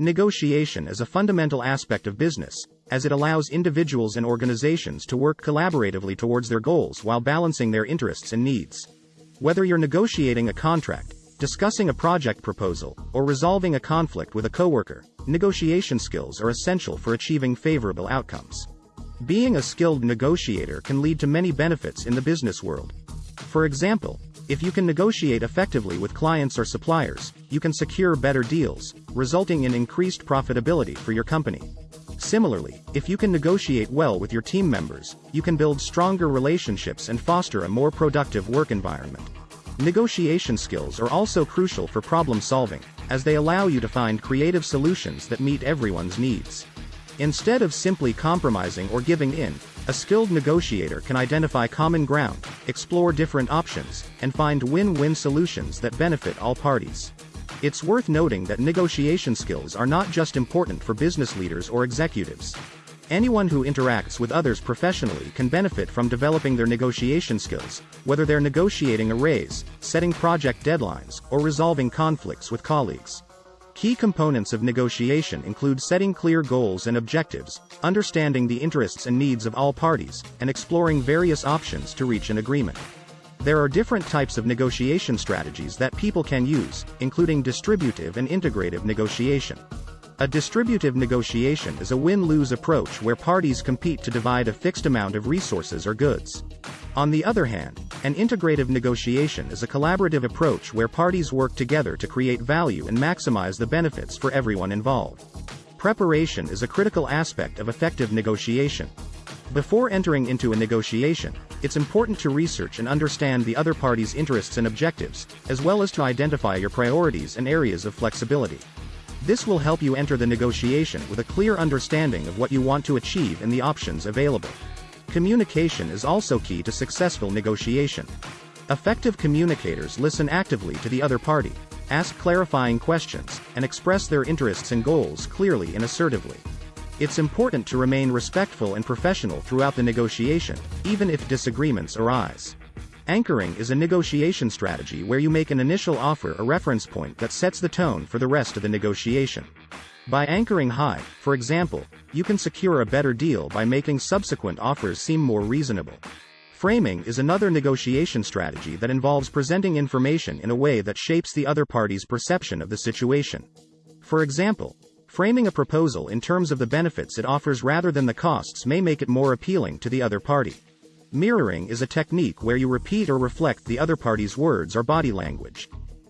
Negotiation is a fundamental aspect of business, as it allows individuals and organizations to work collaboratively towards their goals while balancing their interests and needs. Whether you're negotiating a contract, discussing a project proposal, or resolving a conflict with a coworker, negotiation skills are essential for achieving favorable outcomes. Being a skilled negotiator can lead to many benefits in the business world. For example, if you can negotiate effectively with clients or suppliers, you can secure better deals, resulting in increased profitability for your company. Similarly, if you can negotiate well with your team members, you can build stronger relationships and foster a more productive work environment. Negotiation skills are also crucial for problem solving, as they allow you to find creative solutions that meet everyone's needs. Instead of simply compromising or giving in, a skilled negotiator can identify common ground, explore different options, and find win-win solutions that benefit all parties. It's worth noting that negotiation skills are not just important for business leaders or executives. Anyone who interacts with others professionally can benefit from developing their negotiation skills, whether they're negotiating a raise, setting project deadlines, or resolving conflicts with colleagues. Key components of negotiation include setting clear goals and objectives, understanding the interests and needs of all parties, and exploring various options to reach an agreement. There are different types of negotiation strategies that people can use, including distributive and integrative negotiation. A distributive negotiation is a win-lose approach where parties compete to divide a fixed amount of resources or goods. On the other hand, an integrative negotiation is a collaborative approach where parties work together to create value and maximize the benefits for everyone involved. Preparation is a critical aspect of effective negotiation. Before entering into a negotiation, it's important to research and understand the other party's interests and objectives, as well as to identify your priorities and areas of flexibility. This will help you enter the negotiation with a clear understanding of what you want to achieve and the options available. Communication is also key to successful negotiation. Effective communicators listen actively to the other party, ask clarifying questions, and express their interests and goals clearly and assertively. It's important to remain respectful and professional throughout the negotiation, even if disagreements arise. Anchoring is a negotiation strategy where you make an initial offer a reference point that sets the tone for the rest of the negotiation. By anchoring high, for example, you can secure a better deal by making subsequent offers seem more reasonable. Framing is another negotiation strategy that involves presenting information in a way that shapes the other party's perception of the situation. For example, framing a proposal in terms of the benefits it offers rather than the costs may make it more appealing to the other party. Mirroring is a technique where you repeat or reflect the other party's words or body language.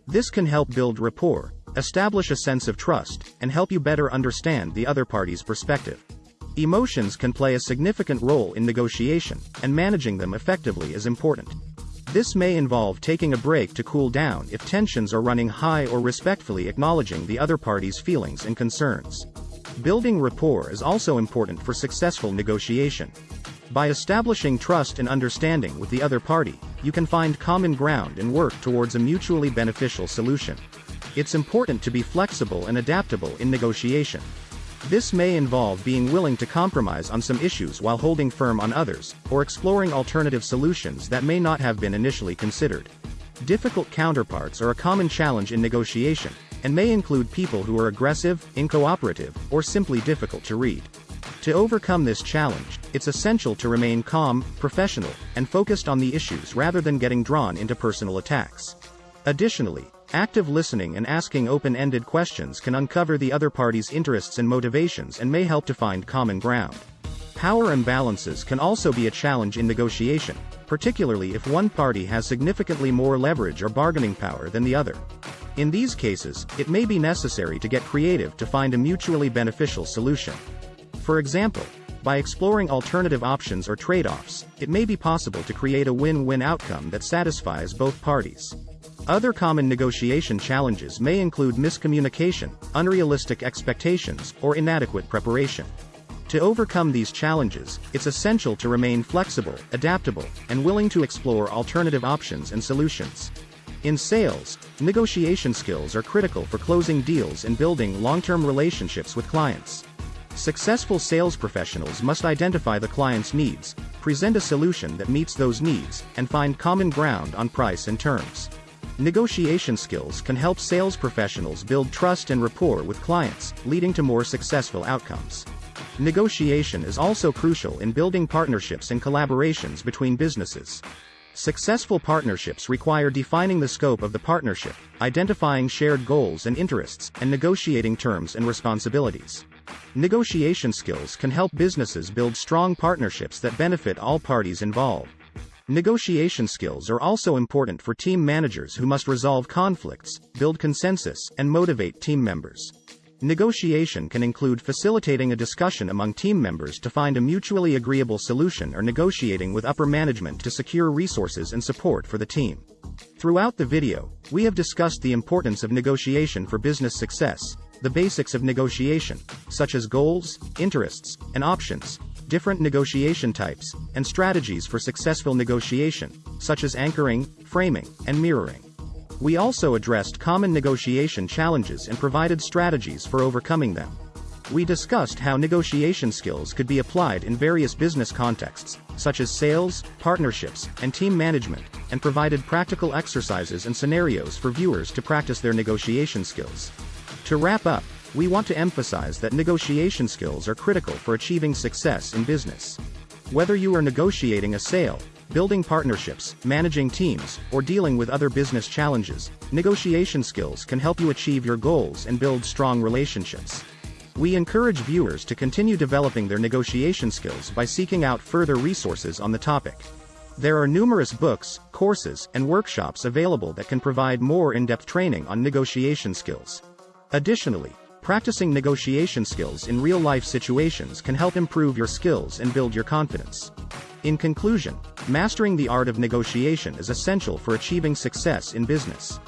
This can help build rapport, establish a sense of trust, and help you better understand the other party's perspective. Emotions can play a significant role in negotiation, and managing them effectively is important. This may involve taking a break to cool down if tensions are running high or respectfully acknowledging the other party's feelings and concerns. Building rapport is also important for successful negotiation. By establishing trust and understanding with the other party, you can find common ground and work towards a mutually beneficial solution. It's important to be flexible and adaptable in negotiation. This may involve being willing to compromise on some issues while holding firm on others, or exploring alternative solutions that may not have been initially considered. Difficult counterparts are a common challenge in negotiation, and may include people who are aggressive, incooperative, or simply difficult to read. To overcome this challenge, it's essential to remain calm, professional, and focused on the issues rather than getting drawn into personal attacks. Additionally, Active listening and asking open-ended questions can uncover the other party's interests and motivations and may help to find common ground. Power imbalances can also be a challenge in negotiation, particularly if one party has significantly more leverage or bargaining power than the other. In these cases, it may be necessary to get creative to find a mutually beneficial solution. For example, by exploring alternative options or trade-offs, it may be possible to create a win-win outcome that satisfies both parties. Other common negotiation challenges may include miscommunication, unrealistic expectations, or inadequate preparation. To overcome these challenges, it's essential to remain flexible, adaptable, and willing to explore alternative options and solutions. In sales, negotiation skills are critical for closing deals and building long-term relationships with clients. Successful sales professionals must identify the client's needs, present a solution that meets those needs, and find common ground on price and terms. Negotiation skills can help sales professionals build trust and rapport with clients, leading to more successful outcomes. Negotiation is also crucial in building partnerships and collaborations between businesses. Successful partnerships require defining the scope of the partnership, identifying shared goals and interests, and negotiating terms and responsibilities. Negotiation skills can help businesses build strong partnerships that benefit all parties involved. Negotiation skills are also important for team managers who must resolve conflicts, build consensus, and motivate team members. Negotiation can include facilitating a discussion among team members to find a mutually agreeable solution or negotiating with upper management to secure resources and support for the team. Throughout the video, we have discussed the importance of negotiation for business success, the basics of negotiation, such as goals, interests, and options, different negotiation types, and strategies for successful negotiation, such as anchoring, framing, and mirroring. We also addressed common negotiation challenges and provided strategies for overcoming them. We discussed how negotiation skills could be applied in various business contexts, such as sales, partnerships, and team management, and provided practical exercises and scenarios for viewers to practice their negotiation skills. To wrap up, we want to emphasize that negotiation skills are critical for achieving success in business. Whether you are negotiating a sale, building partnerships, managing teams, or dealing with other business challenges, negotiation skills can help you achieve your goals and build strong relationships. We encourage viewers to continue developing their negotiation skills by seeking out further resources on the topic. There are numerous books, courses, and workshops available that can provide more in-depth training on negotiation skills. Additionally, practicing negotiation skills in real-life situations can help improve your skills and build your confidence. In conclusion, mastering the art of negotiation is essential for achieving success in business.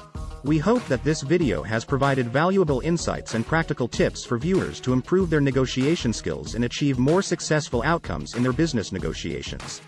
We hope that this video has provided valuable insights and practical tips for viewers to improve their negotiation skills and achieve more successful outcomes in their business negotiations.